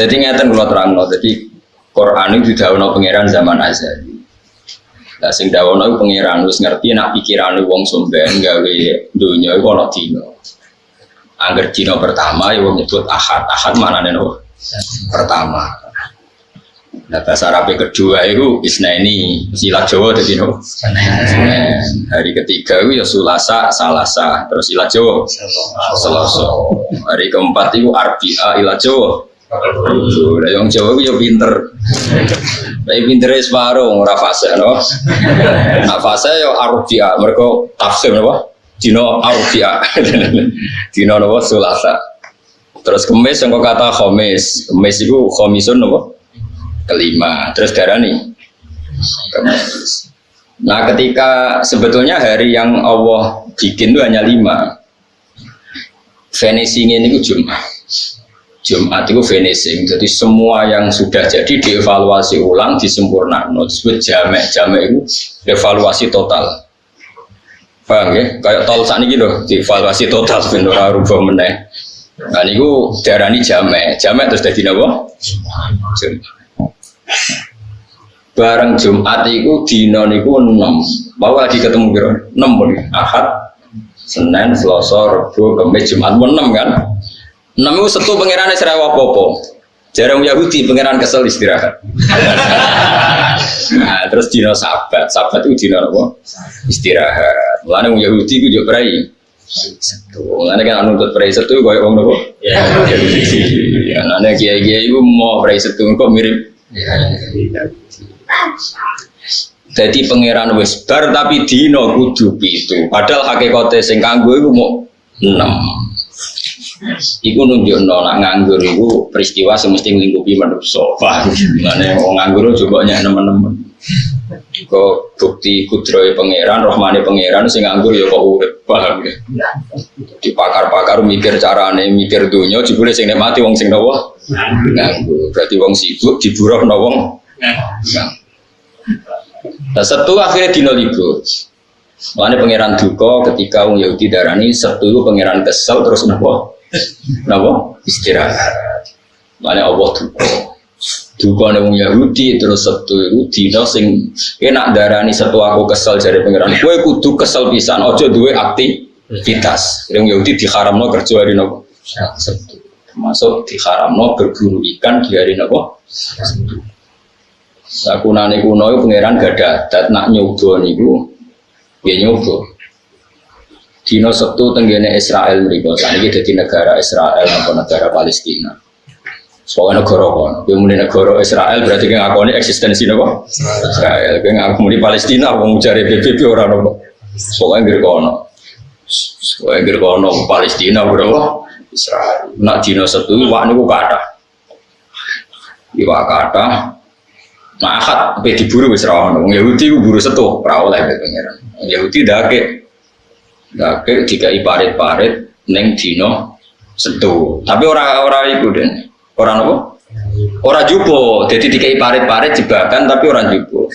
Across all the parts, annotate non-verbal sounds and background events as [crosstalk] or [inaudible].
Jadi ngeten kula terangno, jadi Quran itu didawono pangeran zaman azali. Lah sing dawono iku pangeran wis ngerti nak pikirane wong somben gawe donya iku ana dina. Angger dina pertama ya wong nyebut ahad. Ahad maknane nopo? Pertama. Nah bahasa Arab kedua itu isnaini silat Jawa jadi no. Hari ketiga itu ya Sulasa, Salasa, terus ilat Jawa Selasa. Hari keempat itu Arbia ilat Jawa. Lah yang Jawa itu ya pinter. Tapi pinter separuh ora fase no. Nak fase ya Arbia, mereka tafsir apa? Dino Arbia. [laughs] Dino apa Sulasa. Terus kemis yang kau kata khomis, kemis itu khomisun apa? kelima terus darah nih kemis nah ketika sebetulnya hari yang Allah bikin itu hanya lima finishing ini itu Jumat Jumat itu finishing. Jadi semua yang sudah jadi dievaluasi ulang disempurnakan. Disebut jamek jamek itu evaluasi total. Paham ya? Kayak tol saat ini gitu dievaluasi total sebenarnya rubah meneh. Nah ini darah jamek. Jamek terus jadi apa Jumat. Bareng Jumat itu dino niku 6. Mau lagi ketemu kira? 6 pun. Ahad, Senin, Selasa, Rabu, Kamis, Jumat. 6 kan? 6 itu satu pangeran Israel apa-apa. Jarang Yahudi pangeran kesel istirahat. [laughs] nah, terus dino sabat, sabat itu dino apa? Istirahat. Mulane Yahudi itu juga berai. Satu, mulane kan nuntut berai satu kaya wong nopo? Ya. Ya, nane kiai-kiai itu mau berai satu kok mirip jadi pangeran wis bar tapi dino kudu itu. Padahal hakikate sing kanggo iku mau 6. Iku nunjukno nak nganggur iku peristiwa semesti nglingkupi manusia. Paham? Mane wong nganggur juga nyak nemen-nemen. Kok bukti kudroy pangeran, rohmane pangeran sing nganggur ya kok urip. Paham ya? Di pakar-pakar mikir carane, mikir dunia jebule sing mati wong sing nopo? Nganggur. Berarti wong sibuk diburuh no wong. Nah, setu akhirnya dino libur. Mana pangeran duko ketika wong Yahudi darani setu pangeran kesel terus nopo, nopo istirahat. Mana Allah. Duko nih wong Yahudi terus setu itu dino sing enak darani setu aku kesel jadi pangeran. Kue kudu kesel pisan. Ojo duwe aktivitas. Wong Yahudi diharamno kerja hari nopo. Setu. Termasuk diharamno berburu ikan di hari nopo. Setu. Sakunane kuno pangeran gak ada nak nyoba niku ya nyoba. Dino setu tenggene Israel mereka saat ini jadi negara Israel atau negara Palestina. Soalnya negara kono, kemudian negara Israel berarti kan ngakoni eksistensi nopo Israel. Kan ngakoni Palestina, mau cari PBB orang nopo. Soalnya gir kono, soalnya gir kono Palestina berapa? Israel. Nak dino setu, wak niku kata, iwak kata, Nah, akad diburu ono. Yahudi ku buru setu, ora oleh pengiran. Yahudi dake dake dikai parit-parit neng dino setu. Tapi ora ora iku den. Ora nopo? Ora jupo. Jadi dikai parit-parit jebakan tapi ora jupo.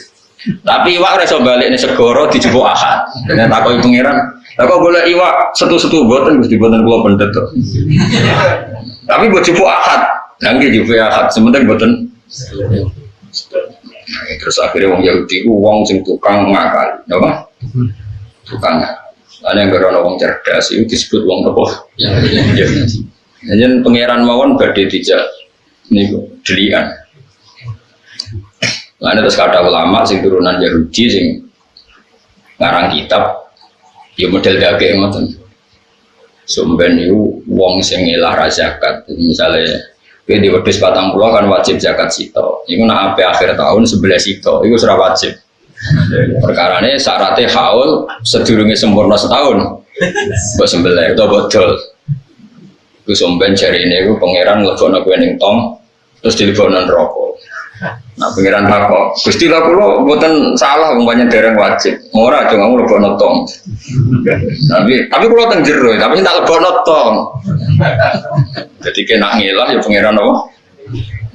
Tapi iwak ora iso balik ning segoro dijupo akad. Nek takoki pengiran, lah kok golek iwak setu-setu boten Gusti boten kula pendet to. [laughs] Tapi buat jupo akad. Nangge jupo akad, sementing boten. Nah, terus akhirnya wong Yahudi wong sing tukang ngakal, apa? Tukang Ada yang karena wong cerdas itu disebut wong apa? Jadi pangeran mawon badhe dijak niku delian. Lalu terus kata ulama sing turunan Yahudi sing ngarang kitab ya model daging ngoten. Sumben itu wong sing ngelah zakat. Misalnya Oke, di wedus patang pulau kan wajib zakat sito. Itu nak apa akhir tahun sebelah sito, itu sudah wajib. Perkara ini syaratnya haul sedurunge sempurna setahun. Buat sebelah itu betul. Itu somben jari ini, itu pangeran lebih nak tong, terus dilebonan rokok. Nah pengiran takok, gusti lah kulo buatan salah umpamanya dereng wajib. Ora aja kamu lebok notong. Tapi tapi kulo teng jero, tapi tak lebok notong. Jadi kena ngilah ya pengiran apa?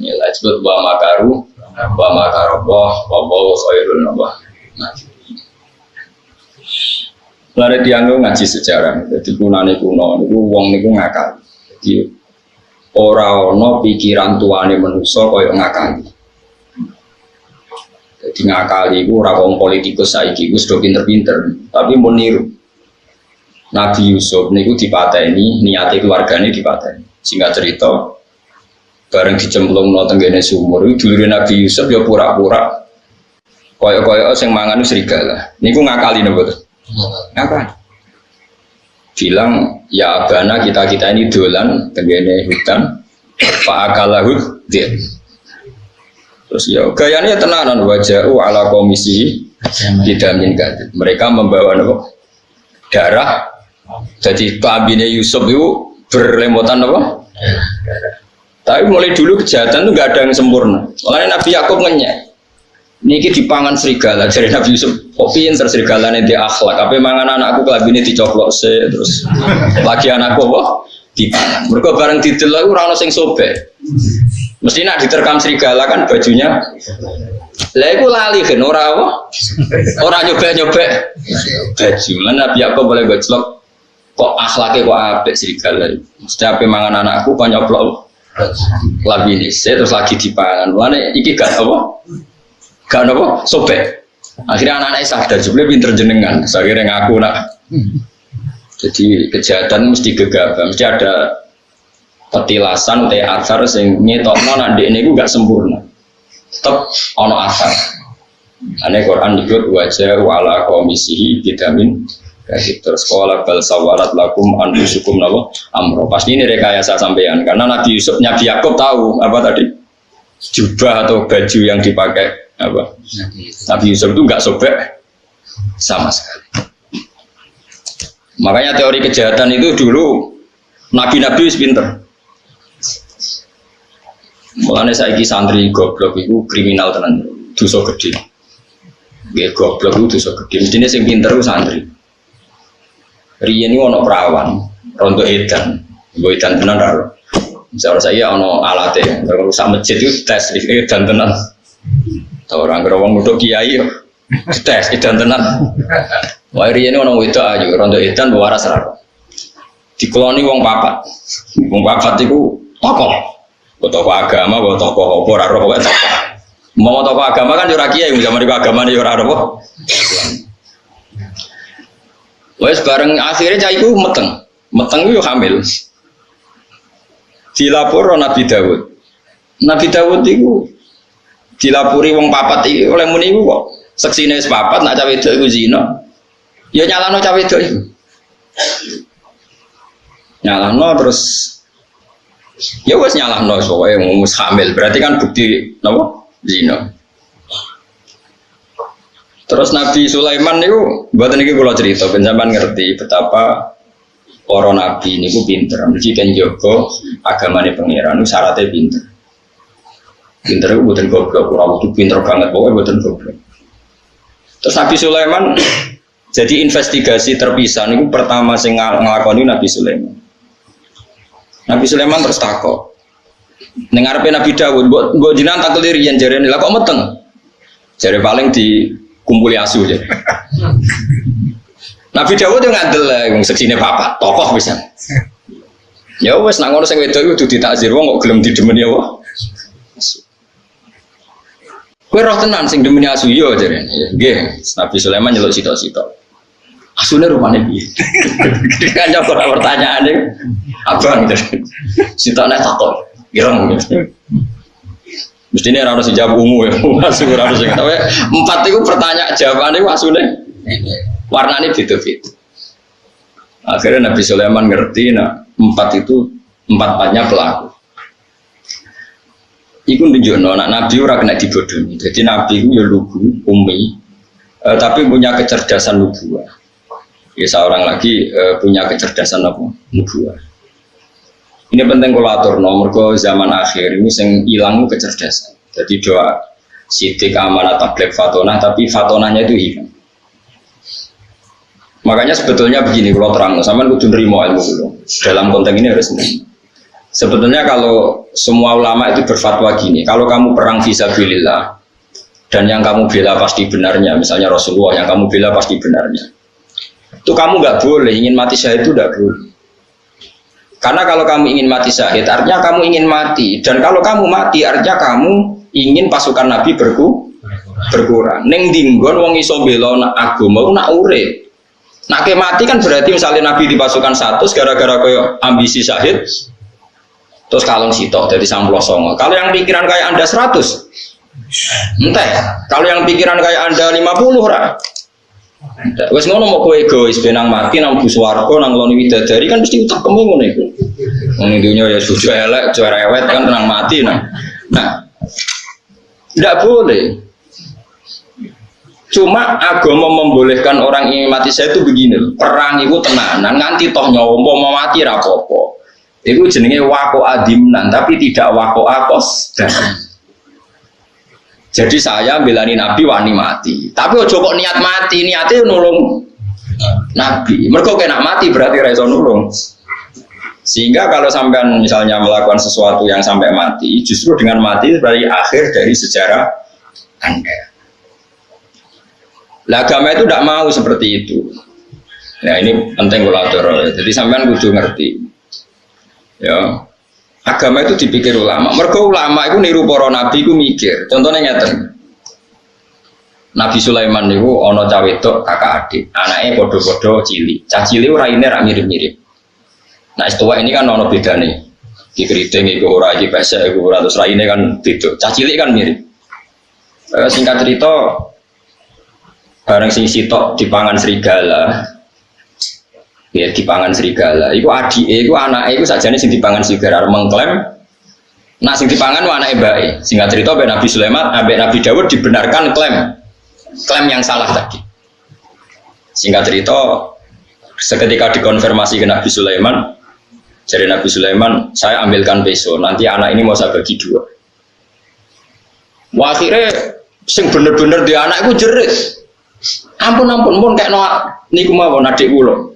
Ngilah sebut wa makaru, wa makarobah, wa bawa khairul nabah. Lari tiang ngaji sejarah, jadi kunane kuno, itu wong niku ngakal. Jadi ora ono pikiran tuane manusa kaya ngakali. Jadi ngakali itu ora politikus saiki wis do pinter-pinter, tapi mau niru. Nabi Yusuf niku dipateni, niate keluargane dipateni. Singkat cerita, bareng dicemplung no tenggene sumur, itu dulu Nabi Yusuf ya pura-pura. Koyok-koyok sing mangan serigala. Niku ngakali nih betul. Ngakali. Bilang ya abana kita kita ini dolan tenggene hutan pak akalahud dia. Terus ya gayanya tenanan wajah ala komisi tidak minta mereka membawa nopo darah. Jadi kabinnya Yusuf itu berlemotan apa tapi mulai dulu kejahatan itu nggak ada yang sempurna makanya Nabi Yakub ngenyek Niki dipangan serigala dari Nabi Yusuf. Kok pinter serigala di akhlak. Tapi mangan anakku kelabi ini dicoplok se terus lagi anakku wah dipangan. Mereka bareng didelok ora ono sing sobek. Mesti nak diterkam serigala kan bajunya. Lah iku lali kan ora apa? Ora nyobek-nyobek baju. Nabi Yakub boleh gojlok kok akhlaknya kok apik serigala. Mesti ape mangan anakku kok nyoplok labi ini terus lagi dipangan. Mana iki gak apa? gak nopo sobek. Akhirnya anak-anak sadar jumlah pinter jenengan. Saya ngaku nak. Jadi kejahatan mesti gegabah. Mesti ada petilasan teh asar sing nyetok nona di ini gak sempurna. Tetap ono asar. Ane Quran disebut wajah wala komisihi vitamin kasih. Terus sekolah bal sawarat lakum anfusukum nawa amro pasti ini rekayasa sampean karena Nabi Yusuf Nabi Yakub tahu apa tadi? Jubah atau baju yang dipakai apa? Nabi Yusuf. Itu nggak sobek sama sekali. Makanya teori kejahatan itu dulu nabi-nabi pinter. Mulanya saya santri goblok itu kriminal tenan, dosa gede. Gak goblok itu dosa gede. Mestinya sing pinter itu santri. Rian ini ono perawan, rontok edan, gue edan tenan raro. Misalnya saya ono alatnya, kalau rusak masjid itu tes edan tenan. Tahu orang gerawang untuk kiai. Tes edan tenan. Wah ini orang wedok aja, rondo edan bawa ras Dikeloni wong papat. Wong papat itu tokoh. Tokoh agama, tokoh apa, raro apa tokoh. Mau tokoh agama kan jurah kiai, zaman itu agama nih jurah apa. Wes bareng akhirnya cah itu meteng, meteng itu hamil. Dilapor Nabi Dawud. Nabi Dawud itu dilapuri wong papat iki oleh muni iku kok seksine wis papat nak cawe iku zina. Ya nyalano cawe wedok iku. Nyalano terus ya wis nyalano soalnya mus hamil. Berarti kan bukti napa? Zina terus Nabi Sulaiman itu buat ini kalau cerita penjaman ngerti betapa para nabi ini pinter jika jogo agama ini pangeran syaratnya pinter Pinter itu buatan goblok, kurang itu pinter banget, pokoknya buatan goblok. Terus Nabi Sulaiman [clears throat] jadi investigasi terpisah ini pertama saya ngelakoni Nabi Sulaiman. Nabi Sulaiman terus takut. Dengar Nabi Dawud, buat buat jinan tak kelirian jari ini, lah kok meteng. Jari paling di kumpuli asu aja. Nabi Dawud yang ngadel lah, yang seksine papa, tokoh bisa. Ya wes nak ngono sing wedok itu ditakzir wong kok gelem ya wah. Kue roh tenan sing demi asu yo jadi, Nggih, Nabi Sulaiman nyeluk sitok-sitok. Asune rumahnya piye? [laughs] kan jawab pertanyaan ini abang. Sitok nek takut, ireng gitu. Mestinya harus jawab ungu ya, [laughs] asu harus sing tapi empat itu pertanyaan jawabannya asune warnanya beda-beda. Akhirnya Nabi Sulaiman ngerti, nah empat itu empat empatnya pelaku. Iku nunjukno anak Nabi ora kena dibodohi. Jadi Nabi itu ya lugu, umi, eh, tapi punya kecerdasan nubuah. Ya seorang lagi eh, punya kecerdasan apa? Nubuah. Ini penting kalau atur nomor ke zaman akhir ini yang hilang kecerdasan. Jadi doa sidik amanat tablet fatona, tapi fatonanya itu hilang. Makanya sebetulnya begini kalau terang, sama kudu nerimo ilmu dulu. Dalam konteks ini harus nerimo. Sebetulnya kalau semua ulama itu berfatwa gini, kalau kamu perang visabilillah dan yang kamu bela pasti benarnya, misalnya Rasulullah yang kamu bela pasti benarnya, itu kamu nggak boleh ingin mati saya itu tidak boleh. Karena kalau kamu ingin mati syahid, artinya kamu ingin mati. Dan kalau kamu mati, artinya kamu ingin pasukan Nabi berku berkurang. Neng dinggon wong iso bela nak agama nak urip. Nak ke mati kan berarti misalnya Nabi di pasukan satu gara-gara koyo ambisi syahid terus kalung sitok dari sampul songo. Kalau yang pikiran kayak anda 100 entah. Kalau yang pikiran kayak anda 50 ra. Wes ngono mau kowe egois benang mati nang buswarga nang loni widadari kan mesti utak kemu ngono iku. Wong dunya ya sudah elek, cerewet kan tenang mati nah. Nah, tidak boleh. Cuma agama membolehkan orang ingin mati saya itu begini perang itu tenanan nganti toh nyawa mau mati rapopo itu jenenge wako adimnan tapi tidak wako akos dan jadi saya belani nabi wani mati tapi ojo kok niat mati niatnya nulung nabi mereka kena mati berarti reso nulung sehingga kalau sampai misalnya melakukan sesuatu yang sampai mati justru dengan mati berarti akhir dari sejarah anda lah agama itu tidak mau seperti itu. Nah ini penting kulator. Jadi sampean kudu ngerti. Ya, agama itu dipikir ulama. Mereka ulama itu niru para nabi itu mikir. Contohnya ngeten. Nabi Sulaiman itu ono cawe kakak adik, anaknya bodoh-bodoh cili. Cah cili raine rak mirip-mirip. Nah istiwa ini kan ono beda nih. Di keriting itu ora iki pesek iku ora terus raine kan beda. Cah cili kan mirip. Eh, singkat cerita bareng sing sitok dipangan serigala ya dipangan serigala. Itu adik itu anak itu saja nih sing dipangan serigala mengklaim nah sing dipangan anak baik singkat cerita Nabi Nabi Sulaiman Nabi Nabi Dawud dibenarkan klaim klaim yang salah tadi. Singkat cerita seketika dikonfirmasi ke Nabi Sulaiman jadi Nabi Sulaiman saya ambilkan besok nanti anak ini mau saya bagi dua. Wah, akhirnya sing bener-bener di anak itu jerit. Ampun ampun pun kayak noak niku mawon adik kula.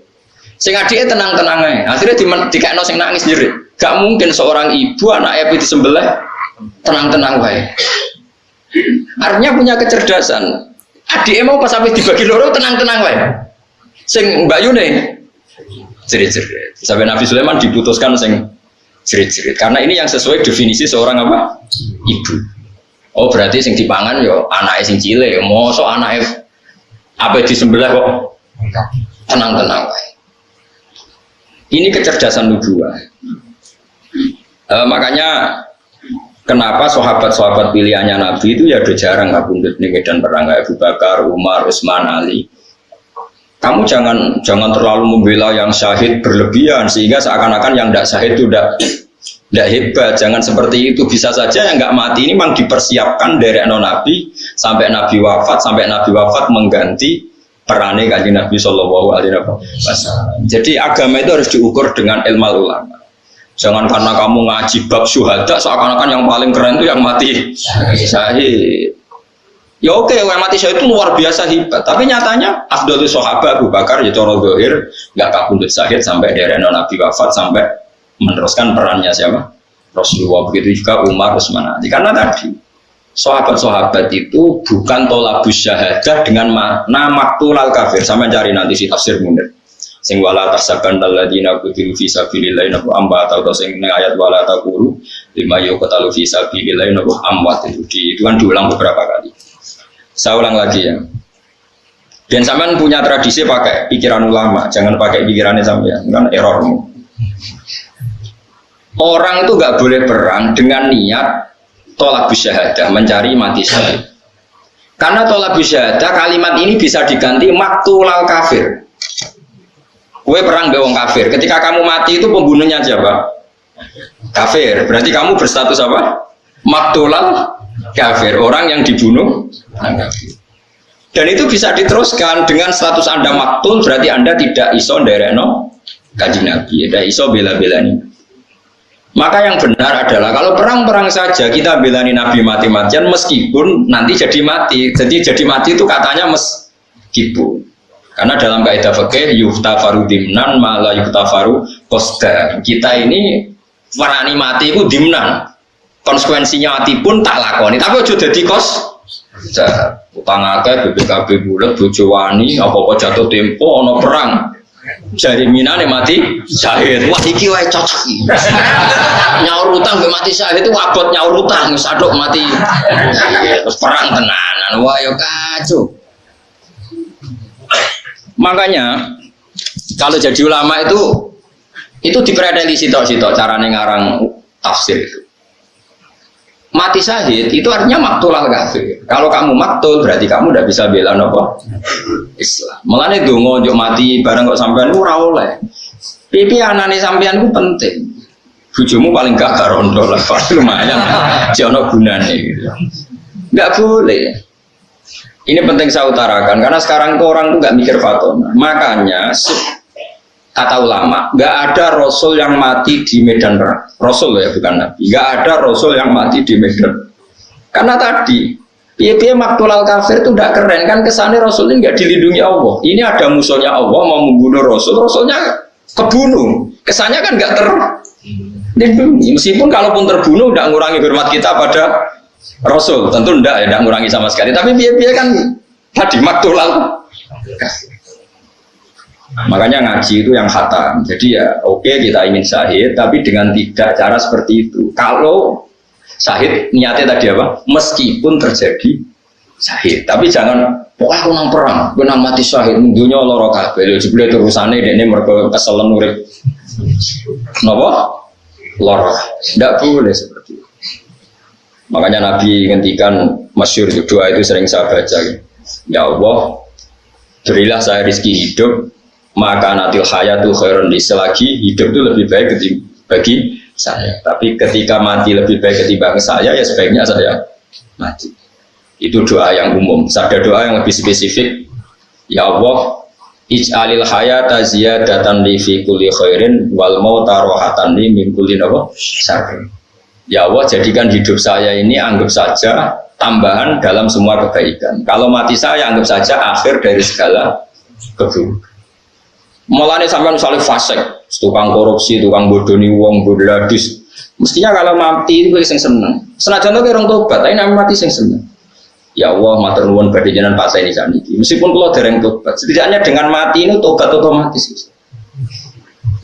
Sing adike tenang-tenang ae. Di dikekno sing nangis jerit. Gak mungkin seorang ibu anaknya itu disembelih tenang-tenang wae. Artinya punya kecerdasan. Adik mau pas sampai dibagi loro tenang-tenang wae. Sing Mbak Yune jerit-jerit. Sampai Nabi Sulaiman diputuskan sing jerit-jerit. Karena ini yang sesuai definisi seorang apa? Ibu. Oh berarti sing dipangan yo anaknya sing cilik, so anaknya apa disembelih kok tenang-tenang ini kecerdasan nubuah. E, makanya kenapa sahabat-sahabat pilihannya Nabi itu ya udah jarang nggak bundut nih medan perang Abu Bakar, Umar, Utsman, Ali. Kamu jangan jangan terlalu membela yang syahid berlebihan sehingga seakan-akan yang tidak syahid itu tidak tidak hebat, jangan seperti itu. Bisa saja yang nggak mati ini memang dipersiapkan dari Nabi sampai Nabi wafat, sampai Nabi wafat mengganti perannya kaji Nabi Shallallahu Alaihi Wasallam. Jadi agama itu harus diukur dengan ilmu ulama. Jangan karena kamu ngaji bab syuhada seakan-akan yang paling keren itu yang mati syahid. Ya oke, yang mati syahid itu luar biasa hebat. Tapi nyatanya Abdul Sahabat Abu Bakar ya Coro Gohir nggak kabundut syahid sampai dari Nabi wafat sampai meneruskan perannya siapa? Rasulullah begitu juga Umar Utsman Ali karena tadi sahabat-sahabat itu bukan tolabus syahadah dengan makna maktulal kafir. Sama cari nanti si tafsir munir. Sing wala tasaban alladzina qutilu fi sabilillah nabu amba atau sing ayat wala taqulu lima yuqtalu fi sabilillah nabu amwat itu. Di, itu kan diulang beberapa kali. Saya ulang lagi ya. Dan sampean punya tradisi pakai pikiran ulama jangan pakai pikirannya sampean kan errormu Orang itu nggak boleh perang dengan niat tolak syahadah, mencari mati syahid. Karena tolak syahadah kalimat ini bisa diganti maktulal kafir. Kue perang bewong kafir. Ketika kamu mati itu pembunuhnya siapa? Kafir. Berarti kamu berstatus apa? Maktulal kafir. Orang yang dibunuh Dan itu bisa diteruskan dengan status anda maktul berarti anda tidak iso no kaji nabi, tidak iso bela-bela ini. Maka yang benar adalah kalau perang-perang saja kita belani Nabi mati-matian meskipun nanti jadi mati. Jadi jadi mati itu katanya meskipun. Karena dalam kaidah fikih yuftafaru dimnan malah yuftafaru kosta. Kita ini warani mati itu dimnan. Konsekuensinya mati pun tak lakoni. Tapi ojo jadi kos. Utang akeh BPKB bulat bojo wani apa-apa jatuh tempo ono perang. Jari minane mati syahid. Wah iki wae cocok. [laughs] nyaur utang be mati syahid itu abot nyaur utang sadok mati. Terus perang tenanan. Wah yo kacau. Makanya kalau jadi ulama itu itu diprediksi sitok-sitok carane ngarang tafsir itu. Mati syahid itu artinya maktul al kafir. Kalau kamu maktul berarti kamu tidak bisa bela nopo Islam. Mulane dongo njuk mati bareng kok sampean ora oleh. Pipi anane sampean ku penting. Bujumu paling gak rondo lah, lumayan. Jono gunane gitu. Enggak boleh. Ini penting saya utarakan karena sekarang orang tuh nggak mikir fatona. Makanya kata ulama, nggak ada rasul yang mati di medan perang. Rasul ya bukan nabi. Nggak ada rasul yang mati di medan. Karena tadi Piye-piye maktulal kafir itu tidak keren kan kesannya Rasul ini nggak dilindungi Allah. Ini ada musuhnya Allah mau membunuh Rasul, Rasulnya kebunuh. Kesannya kan nggak terlindungi. Meskipun kalaupun terbunuh udah ngurangi hormat kita pada Rasul tentu ndak ya, ndak ngurangi sama sekali. Tapi biar-biar kan tadi maktulal. Makanya ngaji itu yang hatam. Jadi ya oke okay, kita ingin syahid, tapi dengan tidak cara seperti itu. Kalau syahid niatnya tadi apa? Meskipun terjadi syahid, tapi jangan pokoknya aku nang perang, gue nang mati syahid, dunia loro. Lho jebule terusane ini mereka keselen urip. Napa? Loro. Ndak boleh seperti itu. Makanya Nabi ngendikan masyur itu doa itu sering saya baca. Ya Allah, berilah saya rezeki hidup, maka natil hayatu khairun selagi hidup itu lebih baik bagi saya. Tapi ketika mati lebih baik ketimbang saya, ya sebaiknya saya mati. Itu doa yang umum. Ada doa yang lebih spesifik. Ya Allah, ij'alil hayata ziyadatan li fi kulli khairin wal mauta rohatan li min kulli syarrin. Ya Allah jadikan hidup saya ini anggap saja tambahan dalam semua kebaikan. Kalau mati saya anggap saja akhir dari segala keburukan. Mulanya sampai misalnya fasek, tukang korupsi, tukang bodoni uang, bodladis. Mestinya kalau mati itu yang seneng. Senajan itu orang tobat, tapi mati yang seneng. Ya Allah, matur nuwun badhe jenengan Pak ini saniki. Meskipun kalau dereng tobat, setidaknya dengan mati ini tobat otomatis.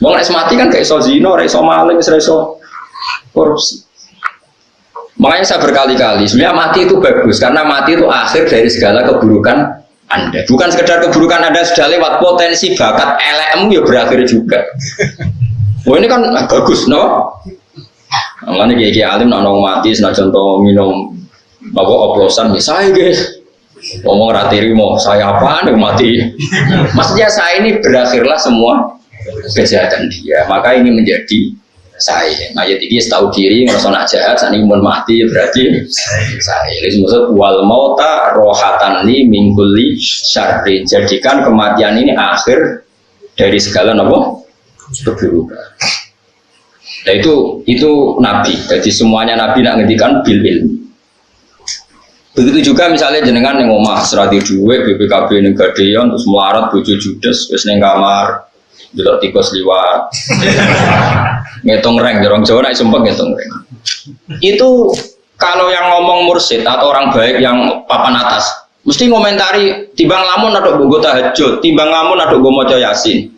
Wong nek mati kan kayak iso zina, ora iso maling, ora iso korupsi. Makanya saya berkali-kali, sebenarnya mati itu bagus karena mati itu akhir dari segala keburukan Anda. Bukan sekedar keburukan Anda sudah lewat potensi bakat LM ya berakhir juga. Wah ini kan bagus, no? Makanya kayak kayak alim nak mati, nah contoh minum bawa oplosan, ya saya guys, ngomong ratiri mau saya apa nih mati. Maksudnya saya ini berakhirlah semua kejahatan dia. Maka ini menjadi saya ayat ini tahu diri ngerasa nak jahat saat ini mati berarti saya ini maksud wal mauta rohatan li mingguli syarri. Jadikan kematian ini akhir dari segala nopo? Keburukan. Nah itu itu nabi. Jadi semuanya nabi nak ngendikan bil ilmi. Begitu juga misalnya jenengan yang ngomah serati duwe BPKB yang gadean terus melarat bojo judes wis neng kamar tikus liwat ngitung reng jorong Jawa naik sumpah ngitung reng itu kalau yang ngomong mursid atau orang baik yang papan atas mesti ngomentari timbang lamun atau bugo tahajud timbang lamun atau gue moco yasin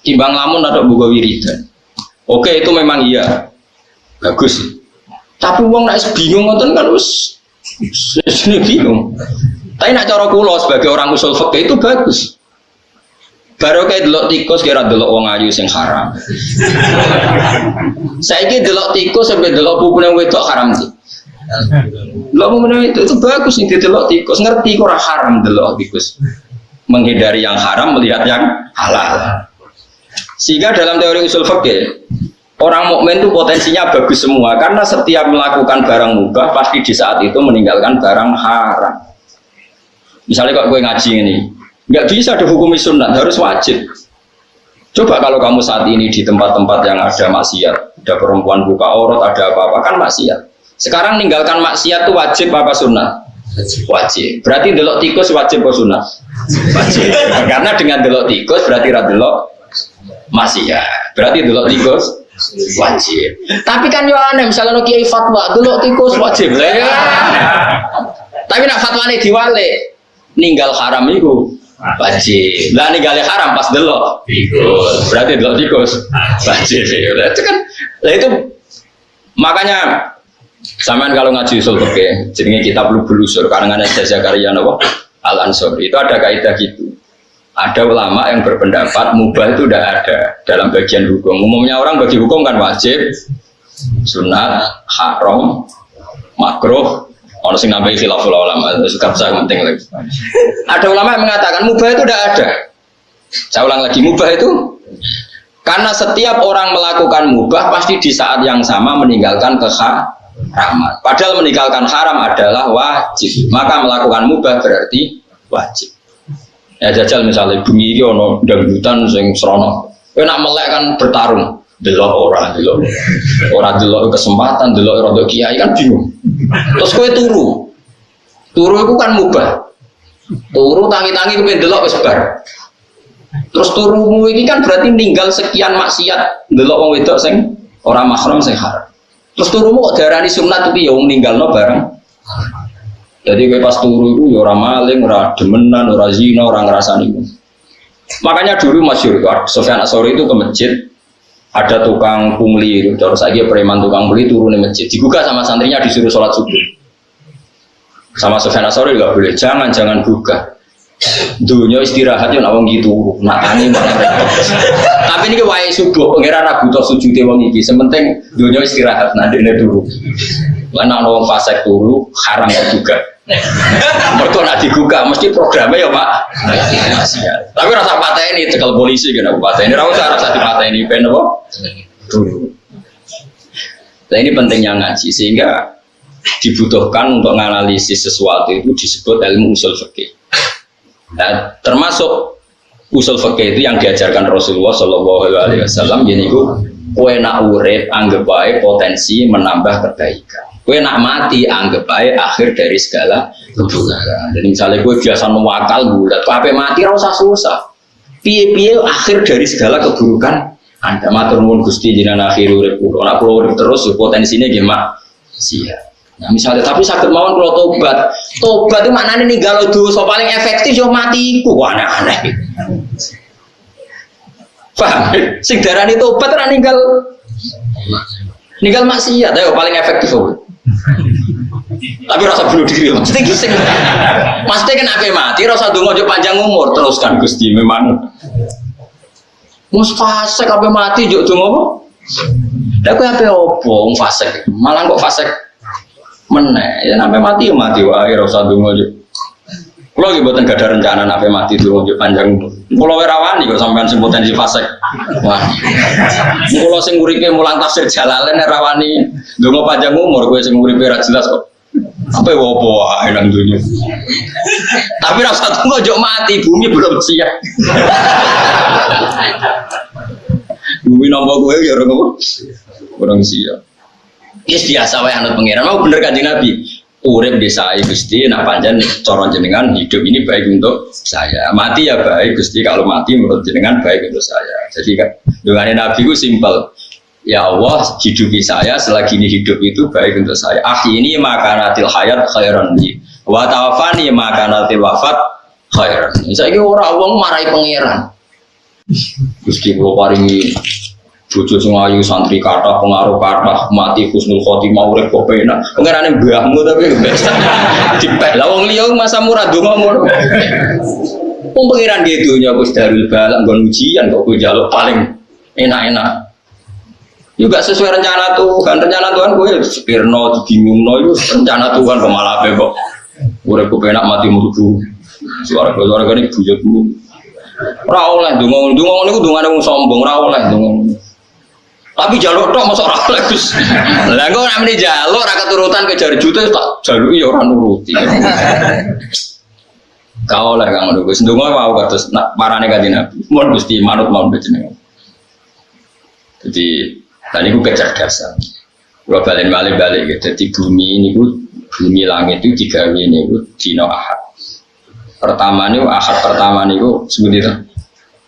timbang lamun atau bugo wiridan. Oke itu memang iya. Bagus. Tapi uang naik bingung nonton kan us sini bingung. Tapi nak cara kulo sebagai orang usul fakih itu bagus Baru kayak delok tikus kira delok wong ayu sing haram. Saya ini delok tikus sampai delok yang wedok haram sih. Delok pupu itu itu bagus nih delok tikus ngerti kok haram delok tikus. Menghindari yang haram melihat yang halal. Sehingga dalam teori usul fikih orang mukmin itu potensinya bagus semua karena setiap melakukan barang mubah pasti di saat itu meninggalkan barang haram. Misalnya kok gue ngaji ini, Nggak bisa dihukumi sunat, harus wajib. Coba kalau kamu saat ini di tempat-tempat yang ada maksiat, ada perempuan buka aurat, ada apa-apa, kan maksiat. Sekarang ninggalkan maksiat itu wajib apa sunat? Wajib. Berarti delok tikus wajib apa sunat? Wajib. Karena dengan delok tikus berarti radelok maksiat. Berarti delok tikus wajib. Tapi kan yo aneh misalnya no kiai fatwa delok tikus wajib. Tapi nak fatwa ini diwale ninggal haram itu wajib. Lah ninggalnya haram pas delok. Tikus. Berarti delok tikus. Wajib. Lah itu kan lah itu makanya Samaan kalau ngaji usul fikih, jadi kita perlu belusur karena ada jasa karya nopo al ansor itu ada kaidah gitu. Ada ulama yang berpendapat mubah itu tidak ada dalam bagian hukum. Umumnya orang bagi hukum kan wajib, sunat, haram, makruh, Ono sing nambahi khilaful ulama, sikap saya penting lagi. Ada ulama yang mengatakan mubah itu tidak ada. Saya ulang lagi, mubah itu karena setiap orang melakukan mubah pasti di saat yang sama meninggalkan keharaman. Padahal meninggalkan haram adalah wajib. Maka melakukan mubah berarti wajib. Ya jajal misalnya bumi ini ono dangdutan sing serono. Kowe nak melek kan bertarung delok orang delok. Orang delok kesempatan delok rodo kiai kan bingung. Terus kue turu. Turu itu kan mubah. Turu tangi-tangi kue delok wis bar terus turumu ini kan berarti meninggal sekian maksiat delok wong wedok sing orang mahram sing haram. Terus turumu kok darani sunat itu ya meninggal no bareng. Jadi kue pas turu itu ya orang maling orang demenan orang zina orang ngerasani makanya dulu masyur Sofyan Asori itu ke masjid ada tukang pungli terus lagi preman tukang pungli turun di masjid. Digugah sama santrinya disuruh sholat subuh. Sama Sofyan Asori nggak boleh jangan jangan buka dunia istirahat yo nawang gitu nakani malah tapi ini wae subuh pengiran ragu toh sujud wong iki. Sementing dunia istirahat nanti ini dulu karena nawang fasek turu haram juga. Mereka nak digugah mesti programnya ya pak. Tapi rasa patah ini cekal polisi kan patah ini rasa rasa di patah ini pen dulu nah ini pentingnya ngaji sehingga dibutuhkan untuk menganalisis sesuatu itu disebut ilmu usul fikih nah, termasuk usul fikih itu yang diajarkan Rasulullah Shallallahu Alaihi Wasallam jadi itu kue nak urip anggap baik potensi menambah kebaikan Kue nak mati anggap baik akhir dari segala keburukan. Jadi misalnya kue biasa mewakal bulat, kue mati rasa susah. Piye-piye akhir dari segala keburukan. Anda matur nuwun Gusti jinan akhir urip kula. Nek kula terus ya potensinya gimana? Sia. Nah, misalnya tapi sakit mawon kalau tobat, tobat itu maknanya nih galau dosa paling efektif yo mati ku aneh-aneh. Paham? Sing darani tobat ora ninggal ninggal maksiat ayo paling efektif. Oh. Tapi rasa bunuh diri maksudnya gising. Maksudnya kan apa mati rasa dungo panjang umur teruskan Gusti memang. Mus fase apa mati jo dungo apa? Lah kowe ape opo Malah kok fase meneh. Ya sampai mati ya mati wae rasa dungo jo. Kalau lagi buatan gak ada rencana nape mati dulu untuk panjang. Kalau werawani kok sampean sing potensi fasek. Wah. Kalau sing uripe mulang tafsir jalalen rawani dongo panjang umur gue sing uripe jelas kok. Apa wopo wae nang dunia. Tapi rasa tunggu jok mati bumi belum siap. bumi nombor gue ya orang Orang siap. Yes biasa wae anut pangeran. Mau bener kanjeng Nabi? Urip desa Gusti. Nak panjang coron jenengan hidup ini baik untuk saya. Mati ya baik Gusti. Kalau mati menurut jenengan baik untuk saya. Jadi kan dengan Nabi itu simpel. Ya Allah hidupi saya selagi ini hidup itu baik untuk saya. Ah ini makanatil hayat khairan li. Wa tawafani makanatil wafat khairan saya orang wong marahi pangeran. Gusti kalau paringi bojo sing ayu santri kata pengaruh kata mati husnul khotimah urip kok penak. Pengerane mbahmu tapi [laughs] dipek lah wong liya masa murah donga ngono wong pengiran ge donya wis darul balak nggon ujian kok kowe njaluk paling enak-enak. Juga sesuai rencana Tuhan. Rencana Tuhan gue spirno bingung no itu rencana Tuhan kok malah kok. Urip kok penak mati murdu suara suara ini bujutmu ora oleh donga donga niku dongane wong sombong ora oleh donga tapi jalur tok masuk ora oleh Gus. Lah namanya jalur ora keturutan ke jari juta tak jalur ya ora nuruti. Kau lah kang ngono Gus. Ndonga wae kados nak parane kanjeng Nabi. Mun Gusti manut mau jenengan. Jadi tadi gue kecerdasan. Kalau balik balik balik gitu. Jadi bumi ini gue bumi langit itu tiga ini gue dino ahad. Pertama nih ahad pertama nih gue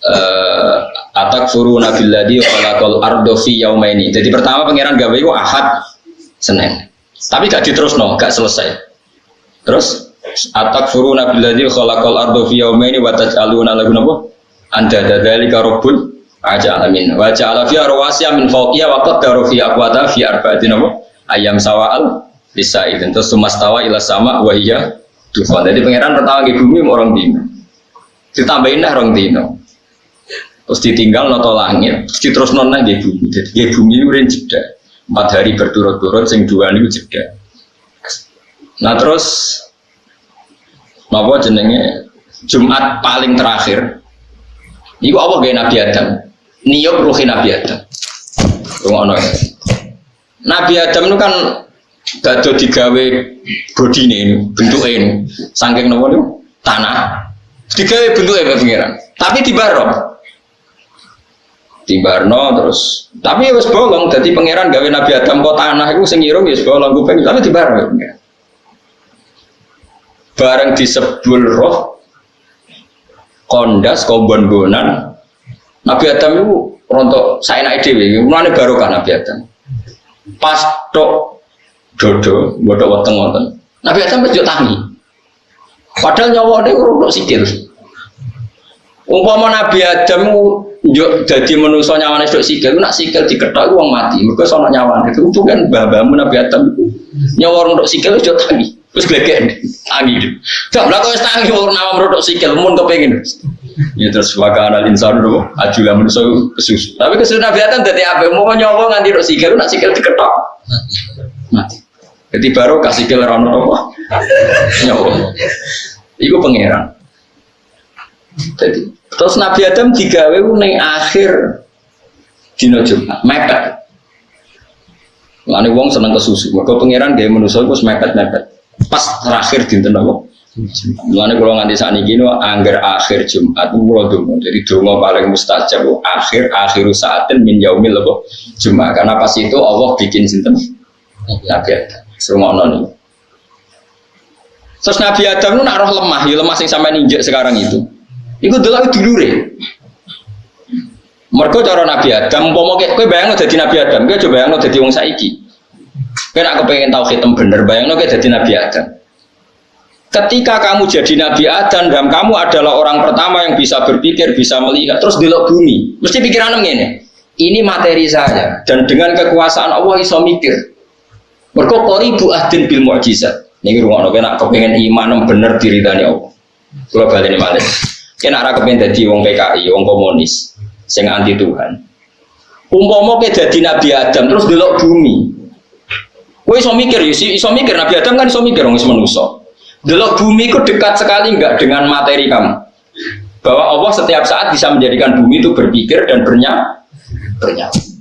uh, atak furu nabiladi khalaqal ardo fi ini. Jadi pertama pangeran gawe itu ahad Senin. Tapi gak diterus no, gak selesai. Terus Atak furu nabi ladzi khalaqal ardo fi yawmaini wa taj'aluna lahu napa? Anda dzalika rabbul aja alamin. Wa ja'ala fiha rawasiya min fawqiha wa qaddara fi aqwata fi arba'ati napa? Ayam sawa'al lisaidin. Terus sumastawa ila sama wa hiya dufan. Jadi pangeran pertama di bumi orang dino. Ditambahin dah orang dino. Terus ditinggal noto langit, terus terus nona di bumi. Jadi di bumi itu rin jeda. Empat hari berturut-turut, sing dua itu jeda. Nah terus Napa jenenge Jumat paling terakhir. Iku apa gaya Nabi Adam? Niup ruhi Nabi Adam. Rungono ya. Nabi Adam itu kan dado digawe bodi ini, bentuk ini, saking nopo itu tanah. Digawe bentuk apa pengiran? Tapi di barok. Di barno terus, tapi ya wis bolong. Jadi pangeran gawe Nabi Adam kok tanah itu sing ya wis bolong kuping, tapi di barok. Bareng disebul roh kondas kombon bonan Nabi Adam itu rontok saya naik dewi mana barokah Nabi Adam. Pas tok dodo bodoh weteng wonten Nabi Adam wis tangi. Padahal nyawa dia rontok sikil. Umpama Nabi Adam yo dadi manusa nyawane dok sikil nak sikil diketok wong mati mergo sono nyawane itu kan babamu Nabi Adam nyawa rontok sikil yo tangi Terus glegek tangi. Tak belakang wis tangi orang nama merodok sikil mun kepengin. Ya terus wakana insan dulu ajulah manusia kesusu. Tapi kesusu Nabi Adam dari apa? Mau nyoba nganti rok sikil, nak sikil diketok. Mati. Jadi baru kasih rono apa? Nyoba. Iku pangeran. Jadi terus Nabi Adam digawe ning akhir dino Jumat, mepet. Lani wong seneng kesusu. Mergo pangeran gawe manusia iku mepet-mepet pas terakhir di apa? Mulane kalau nganti saat ini no, angger akhir Jumat pulau dulu. Jadi dulu paling mustajab akhir akhir saatin min yaumil apa Jumat. Karena pas itu Allah bikin sinten Nabi Adam. Semua noni. Terus Nabi Adam itu naruh lemah, ya lemah sing sampai ninjek sekarang itu. Iku dulu dulure. Mereka cara Nabi Adam, mau kayak kue bayang jadi Nabi Adam, kue coba bayang jadi wong saiki. Kan aku pengen tahu hitam bener, bayang kayak jadi Nabi Adam. Ketika kamu jadi Nabi Adam dan kamu adalah orang pertama yang bisa berpikir, bisa melihat, terus delok bumi, mesti pikiran ini. Ini materi saya dan dengan kekuasaan Allah iso mikir. Mergo qoribu ahdin bil mukjizat. Niki rumono kena kepengen iman bener diridani Allah. Kula baleni malih. Kena ora kepengen dadi wong PKI, wong komunis sing anti Tuhan. Umpama ke dadi Nabi Adam terus delok bumi, Kowe iso mikir ya, iso mikir Nabi Adam kan iso mikir wong manusia. Delok bumi itu dekat sekali enggak dengan materi kamu. Bahwa Allah setiap saat bisa menjadikan bumi itu berpikir dan bernyawa. bernyawa.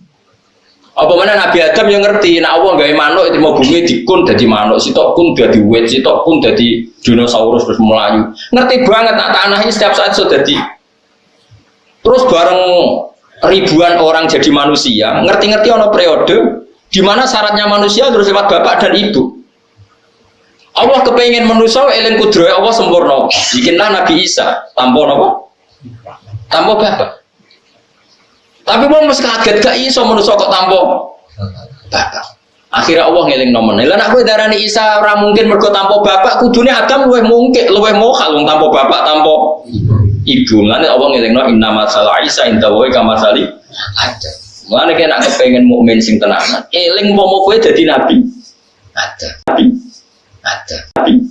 Apa mana Nabi Adam yang ngerti, nah Allah gak manuk itu mau bumi dikun jadi manuk, sitok pun jadi wet, sitok pun jadi dinosaurus terus melayu. Ngerti banget nak tanah ini setiap saat sudah jadi. Terus bareng ribuan orang jadi manusia, ngerti-ngerti ono periode di mana syaratnya manusia harus lewat bapak dan ibu. Allah kepengen manusia eling kudro Allah sempurna. Bikinlah Nabi Isa tanpa apa? Tanpa bapak. Tapi mau mesti kaget gak iso manusia kok tanpa bapak. Akhirnya Allah ngeling nomor. Lah nek kowe darani Isa ora mungkin mergo tanpa bapak, kudune Adam luwih mungkin, luwih mokal wong tanpa bapak, tanpa ibu. Lan Allah ngeling no inna masalah Isa inta wa kama sali. Mana kena kepengen mukmin sing tenanan. Eling mau kowe jadi nabi. Ada. Nabi. Ada. Nabi.